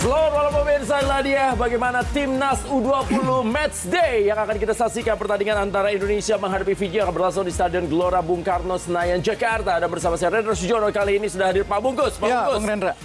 Selamat malam pemirsa inilah dia bagaimana timnas U20 Match Day yang akan kita saksikan pertandingan antara Indonesia menghadapi Fiji yang akan berlangsung di Stadion Gelora Bung Karno Senayan Jakarta. Ada bersama saya Rendra Sujono kali ini sudah hadir Pak Bungkus. Pak Ya, Bungkus. Bung Rendra.